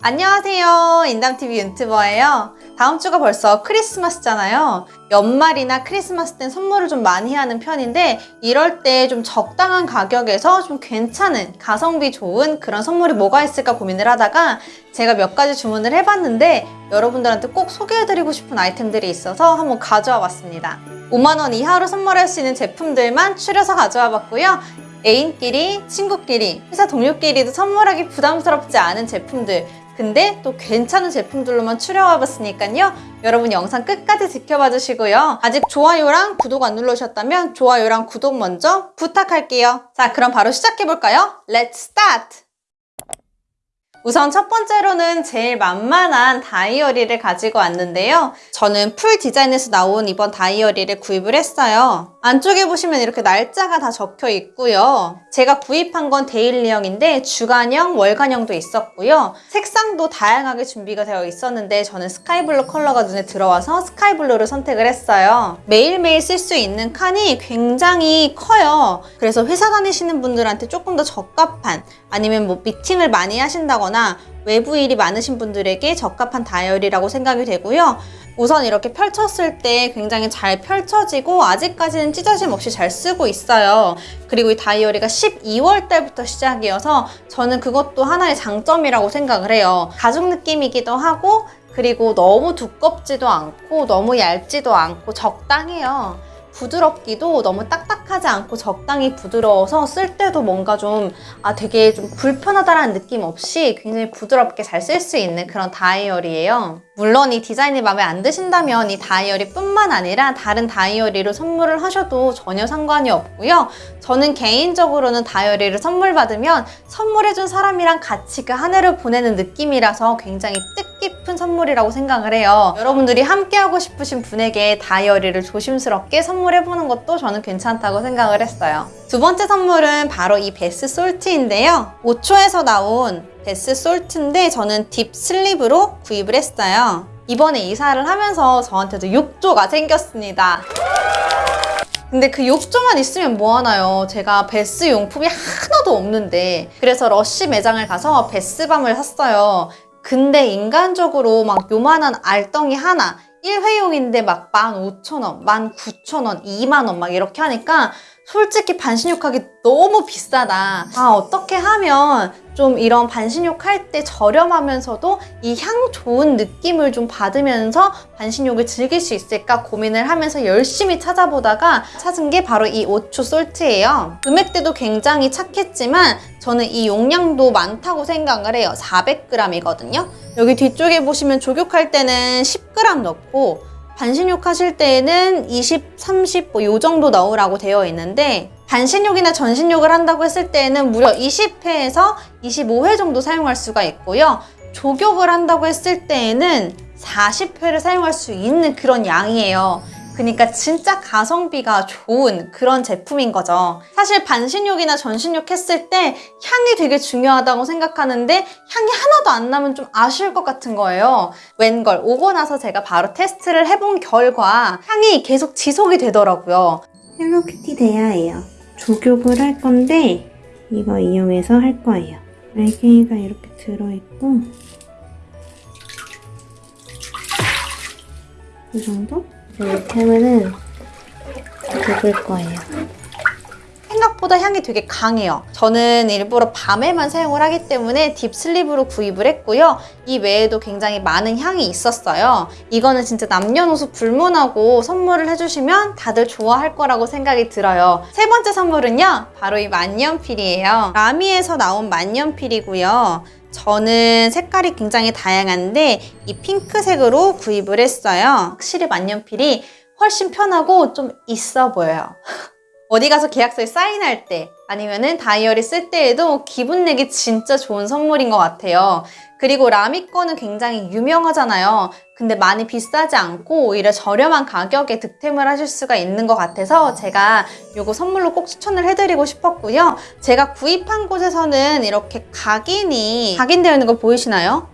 안녕하세요. 인담TV 유튜버예요. 다음 주가 벌써 크리스마스잖아요. 연말이나 크리스마스 땐 선물을 좀 많이 하는 편인데 이럴 때 좀 적당한 가격에서 좀 괜찮은 가성비 좋은 그런 선물이 뭐가 있을까 고민을 하다가 제가 몇 가지 주문을 해봤는데 여러분들한테 꼭 소개해드리고 싶은 아이템들이 있어서 한번 가져와 봤습니다. 5만원 이하로 선물할 수 있는 제품들만 추려서 가져와 봤고요. 애인끼리, 친구끼리, 회사 동료끼리도 선물하기 부담스럽지 않은 제품들 근데 또 괜찮은 제품들로만 추려와 봤으니까요. 여러분 영상 끝까지 지켜봐 주시고요. 아직 좋아요랑 구독 안 눌러주셨다면 좋아요랑 구독 먼저 부탁할게요. 자, 그럼 바로 시작해볼까요? Let's start! 우선 첫 번째로는 제일 만만한 다이어리를 가지고 왔는데요. 저는 풀 디자인에서 나온 이번 다이어리를 구입을 했어요. 안쪽에 보시면 이렇게 날짜가 다 적혀 있고요. 제가 구입한 건 daily형인데 주간형, 월간형도 있었고요. 색상도 다양하게 준비가 되어 있었는데 저는 스카이블루 컬러가 눈에 들어와서 스카이블루를 선택을 했어요. 매일매일 쓸 수 있는 칸이 굉장히 커요. 그래서 회사 다니시는 분들한테 조금 더 적합한 아니면 뭐 미팅을 많이 하신다거나 외부 일이 많으신 분들에게 적합한 다이어리라고 생각이 되고요. 우선 이렇게 펼쳤을 때 굉장히 잘 펼쳐지고 아직까지는 찢어짐 없이 잘 쓰고 있어요. 그리고 이 다이어리가 12월 달부터 시작이어서 저는 그것도 하나의 장점이라고 생각을 해요. 가죽 느낌이기도 하고 그리고 너무 두껍지도 않고 너무 얇지도 않고 적당해요. 부드럽기도 너무 딱딱하지 않고 적당히 부드러워서 쓸 때도 뭔가 좀 아, 되게 좀 불편하다라는 느낌 없이 굉장히 부드럽게 잘 쓸 수 있는 그런 다이어리예요. 물론 이 디자인이 마음에 안 드신다면 이 다이어리 뿐만 아니라 다른 다이어리로 선물을 하셔도 전혀 상관이 없고요. 저는 개인적으로는 다이어리를 선물 받으면 선물해준 사람이랑 같이 그 한 해를 보내는 느낌이라서 굉장히 뜻깊은 선물이라고 생각을 해요. 여러분들이 함께하고 싶으신 분에게 다이어리를 조심스럽게 선물 해보는 것도 저는 괜찮다고 생각을 했어요. 두 번째 선물은 바로 이 bath salt인데요. 5초에서 나온 bath salt인데 저는 deep sleep으로 구입을 했어요. 이번에 이사를 하면서 저한테도 욕조가 생겼습니다. 근데 그 욕조만 있으면 뭐하나요? 제가 bath 용품이 하나도 없는데 그래서 러쉬 매장을 가서 bath bomb을 샀어요. 근데 인간적으로 막 요만한 알덩이 하나 1회용인데 막 15,000원, 19,000원, 2만원 막 이렇게 하니까 솔직히 반신욕하기 너무 비싸다. 아 어떻게 하면 좀 이런 반신욕 할 때 저렴하면서도 이 향 좋은 느낌을 좀 받으면서 반신욕을 즐길 수 있을까 고민을 하면서 열심히 찾아보다가 찾은 게 바로 이 오추 솔트예요. 금액대도 굉장히 착했지만 저는 이 용량도 많다고 생각을 해요. 400g이거든요. 여기 뒤쪽에 보시면 족욕할 때는 10g 넣고 반신욕 하실 때에는 20, 30, 뭐 요 정도 넣으라고 되어 있는데 반신욕이나 전신욕을 한다고 했을 때에는 무려 20회에서 25회 정도 사용할 수가 있고요. 족욕을 한다고 했을 때에는 40회를 사용할 수 있는 그런 양이에요. 그러니까 진짜 가성비가 좋은 그런 제품인 거죠. 사실 반신욕이나 전신욕 했을 때 향이 되게 중요하다고 생각하는데 향이 하나도 안 나면 좀 아쉬울 것 같은 거예요. 웬걸 오고 나서 제가 바로 테스트를 해본 결과 향이 계속 지속이 되더라고요. 헬로키티 대야예요. 족욕을 할 건데 이거 이용해서 할 거예요. 알갱이가 이렇게 들어있고 이 정도? 이렇게 하면은 거예요. 생각보다 향이 되게 강해요. 저는 일부러 밤에만 사용을 하기 때문에 deep sleep으로 구입을 했고요. 이 외에도 굉장히 많은 향이 있었어요. 이거는 진짜 남녀노소 불문하고 선물을 해주시면 다들 좋아할 거라고 생각이 들어요. 세 번째 선물은요. 바로 이 만년필이에요. 라미에서 나온 만년필이고요. 저는 색깔이 굉장히 다양한데 이 핑크색으로 구입을 했어요. 확실히 만년필이 훨씬 편하고 좀 있어 보여요. 어디 가서 계약서에 사인할 때 아니면은 다이어리 쓸 때에도 기분 내기 진짜 좋은 선물인 것 같아요. 그리고 라미 거는 굉장히 유명하잖아요. 근데 많이 비싸지 않고 오히려 저렴한 가격에 득템을 하실 수가 있는 것 같아서 제가 이거 선물로 꼭 추천을 해드리고 싶었고요. 제가 구입한 곳에서는 이렇게 각인이 각인되어 있는 거 보이시나요?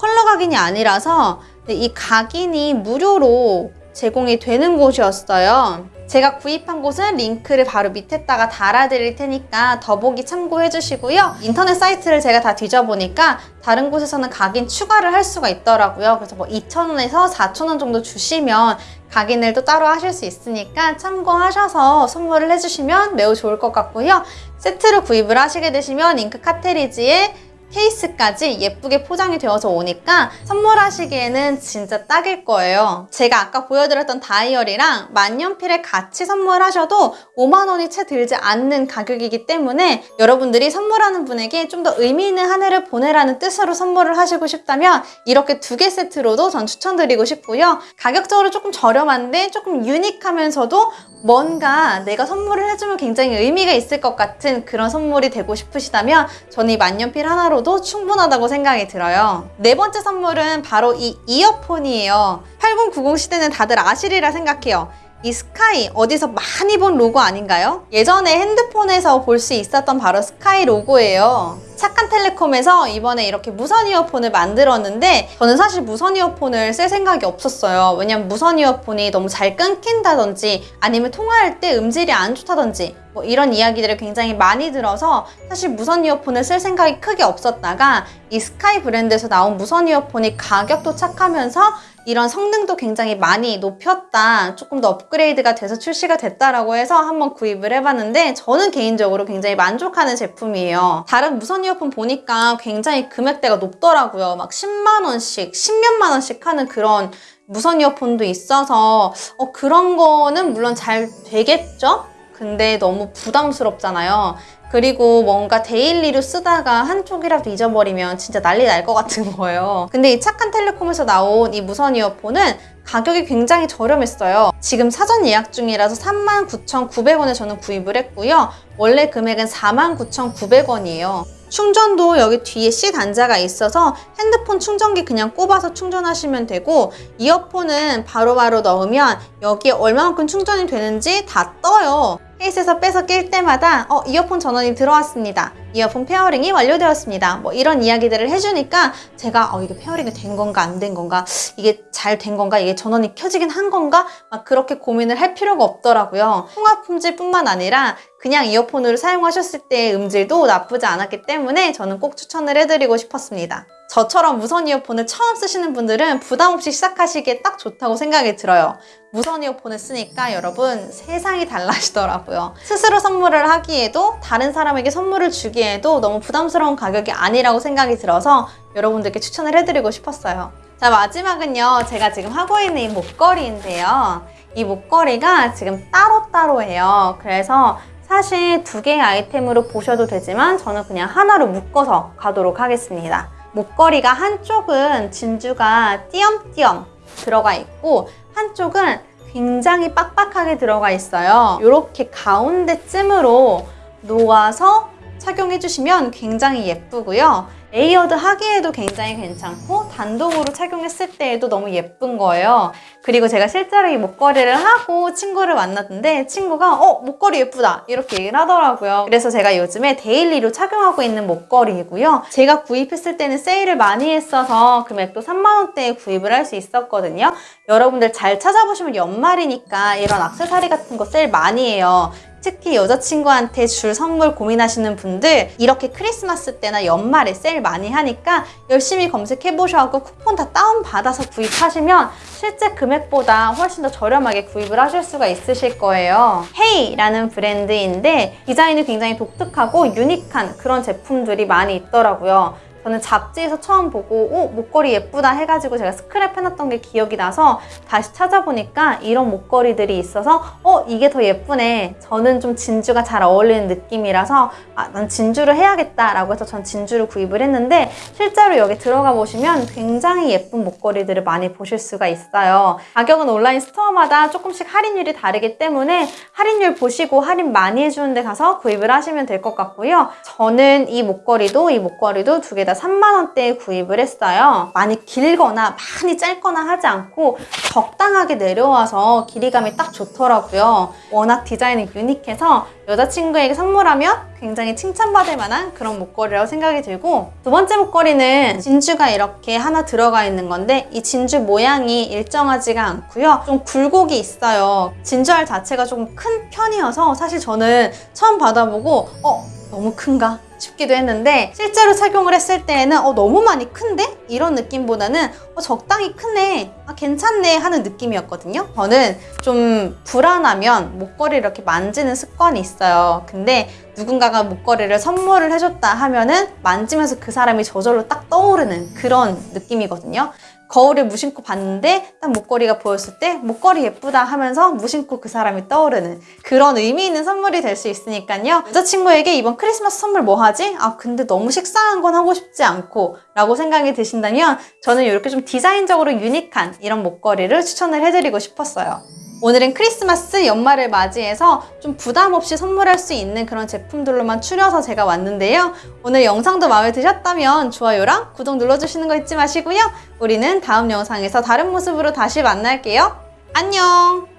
컬러 각인이 아니라서 이 각인이 무료로 제공이 되는 곳이었어요. 제가 구입한 곳은 링크를 바로 밑에다가 달아드릴 테니까 더보기 참고해 주시고요. 인터넷 사이트를 제가 다 뒤져보니까 다른 곳에서는 각인 추가를 할 수가 있더라고요. 그래서 뭐 2,000원에서 4,000원 정도 주시면 각인을 또 따로 하실 수 있으니까 참고하셔서 선물을 해주시면 매우 좋을 것 같고요. 세트로 구입을 하시게 되시면 잉크 카트리지에 케이스까지 예쁘게 포장이 되어서 오니까 선물하시기에는 진짜 딱일 거예요. 제가 아까 보여드렸던 다이어리랑 만년필을 같이 선물하셔도 5만 원이 채 들지 않는 가격이기 때문에 여러분들이 선물하는 분에게 좀 더 의미 있는 한 해를 보내라는 뜻으로 선물을 하시고 싶다면 이렇게 두 개 세트로도 전 추천드리고 싶고요. 가격적으로 조금 저렴한데 조금 유니크하면서도 뭔가 내가 선물을 해주면 굉장히 의미가 있을 것 같은 그런 선물이 되고 싶으시다면 저는 이 만년필 하나 로도 충분하다고 생각이 들어요. 네 번째 선물은 바로 이 이어폰이에요. 8090 시대는 다들 아시리라 생각해요. 이 스카이 어디서 많이 본 로고 아닌가요? 예전에 핸드폰에서 볼 수 있었던 바로 스카이 로고예요. 착한 텔레콤에서 이번에 이렇게 무선 이어폰을 만들었는데 저는 사실 무선 이어폰을 쓸 생각이 없었어요. 왜냐면 무선 이어폰이 너무 잘 끊긴다든지 아니면 통화할 때 음질이 안 좋다든지 뭐 이런 이야기들을 굉장히 많이 들어서 사실 무선 이어폰을 쓸 생각이 크게 없었다가 이 스카이 브랜드에서 나온 무선 이어폰이 가격도 착하면서 이런 성능도 굉장히 많이 높였다. 조금 더 업그레이드가 돼서 출시가 됐다라고 해서 한번 구입을 해봤는데 저는 개인적으로 굉장히 만족하는 제품이에요. 다른 무선 이어폰 보니까 굉장히 금액대가 높더라고요. 막 10만 원씩, 10몇만 원씩 하는 그런 무선 이어폰도 있어서 어, 그런 거는 물론 잘 되겠죠? 근데 너무 부담스럽잖아요. 그리고 뭔가 daily로 쓰다가 한쪽이라도 잊어버리면 진짜 난리 날 것 같은 거예요. 근데 이 착한 텔레콤에서 나온 이 무선 이어폰은 가격이 굉장히 저렴했어요. 지금 사전 예약 중이라서 39,900원에 저는 구입을 했고요. 원래 금액은 49,900원이에요. 충전도 여기 뒤에 C 단자가 있어서 핸드폰 충전기 그냥 꼽아서 충전하시면 되고 이어폰은 바로바로 넣으면 여기에 얼마만큼 충전이 되는지 다 떠요. 케이스에서 빼서 낄 때마다 어 이어폰 전원이 들어왔습니다. 이어폰 pairing이 완료되었습니다. 뭐 이런 이야기들을 해주니까 제가 어 이게 pairing이 된 건가 안 된 건가 이게 잘 된 건가 이게 전원이 켜지긴 한 건가 막 그렇게 고민을 할 필요가 없더라고요. 통화 품질뿐만 아니라 그냥 이어폰으로 사용하셨을 때의 음질도 나쁘지 않았기 때문에 저는 꼭 추천을 해드리고 싶었습니다. 저처럼 무선 이어폰을 처음 쓰시는 분들은 부담 없이 시작하시기에 딱 좋다고 생각이 들어요. 무선 이어폰을 쓰니까 여러분 세상이 달라지더라고요. 스스로 선물을 하기에도 다른 사람에게 선물을 주기에 도 너무 부담스러운 가격이 아니라고 생각이 들어서 여러분들께 추천을 해드리고 싶었어요. 자 마지막은요 제가 지금 하고 있는 이 목걸이인데요. 이 목걸이가 지금 따로따로예요. 그래서 사실 두 개의 아이템으로 보셔도 되지만 저는 그냥 하나로 묶어서 가도록 하겠습니다. 목걸이가 한쪽은 진주가 띄엄띄엄 들어가 있고 한쪽은 굉장히 빡빡하게 들어가 있어요. 이렇게 가운데쯤으로 놓아서 착용해 주시면 굉장히 예쁘고요. layered 하기에도 굉장히 괜찮고 단독으로 착용했을 때에도 너무 예쁜 거예요. 그리고 제가 실제로 이 목걸이를 하고 친구를 만났는데 친구가 어 목걸이 예쁘다 이렇게 얘기를 하더라고요. 그래서 제가 요즘에 daily로 착용하고 있는 목걸이이고요. 제가 구입했을 때는 세일을 많이 했어서 금액도 3만 원대에 구입을 할 수 있었거든요. 여러분들 잘 찾아보시면 연말이니까 이런 악세사리 같은 거 세일 많이 해요. 특히 여자친구한테 줄 선물 고민하시는 분들 이렇게 크리스마스 때나 연말에 세일 많이 하니까 열심히 검색해보셔서 쿠폰 다 다운받아서 구입하시면 실제 금액보다 훨씬 더 저렴하게 구입을 하실 수가 있으실 거예요. 헤이라는 브랜드인데 디자인이 굉장히 독특하고 유니크한 그런 제품들이 많이 있더라고요. 저는 잡지에서 처음 보고 오 목걸이 예쁘다 해가지고 제가 스크랩 해놨던 게 기억이 나서 다시 찾아보니까 이런 목걸이들이 있어서 어 이게 더 예쁘네. 저는 좀 진주가 잘 어울리는 느낌이라서 아 난 진주를 해야겠다 라고 해서 전 진주를 구입을 했는데 실제로 여기 들어가 보시면 굉장히 예쁜 목걸이들을 많이 보실 수가 있어요. 가격은 온라인 스토어마다 조금씩 할인율이 다르기 때문에 할인율 보시고 할인 많이 해주는 데 가서 구입을 하시면 될 것 같고요. 저는 이 목걸이도 이 목걸이도 두개다 제가 3만원대에 구입을 했어요. 많이 길거나 많이 짧거나 하지 않고 적당하게 내려와서 길이감이 딱 좋더라고요. 워낙 디자인이 유니크해서 여자친구에게 선물하면 굉장히 칭찬받을 만한 그런 목걸이라고 생각이 들고 두 번째 목걸이는 진주가 이렇게 하나 들어가 있는 건데 이 진주 모양이 일정하지가 않고요. 좀 굴곡이 있어요. 진주알 자체가 조금 큰 편이어서 사실 저는 처음 받아보고 어? 너무 큰가? 싶기도 했는데 실제로 착용을 했을 때에는 어, 너무 많이 큰데? 이런 느낌보다는 어, 적당히 크네, 아, 괜찮네 하는 느낌이었거든요. 저는 좀 불안하면 목걸이를 이렇게 만지는 습관이 있어요. 근데 누군가가 목걸이를 선물을 해줬다 하면은 만지면서 그 사람이 저절로 딱 떠오르는 그런 느낌이거든요. 거울에 무심코 봤는데 딱 목걸이가 보였을 때 목걸이 예쁘다 하면서 무심코 그 사람이 떠오르는 그런 의미 있는 선물이 될 수 있으니까요. 여자친구에게 이번 크리스마스 선물 뭐 하지? 아 근데 너무 식상한 건 하고 싶지 않고 라고 생각이 드신다면 저는 이렇게 좀 디자인적으로 유니크한 이런 목걸이를 추천을 해드리고 싶었어요. 오늘은 크리스마스 연말을 맞이해서 좀 부담 없이 선물할 수 있는 그런 제품들로만 추려서 제가 왔는데요. 오늘 영상도 마음에 드셨다면 좋아요랑 구독 눌러주시는 거 잊지 마시고요. 우리는 다음 영상에서 다른 모습으로 다시 만날게요. 안녕!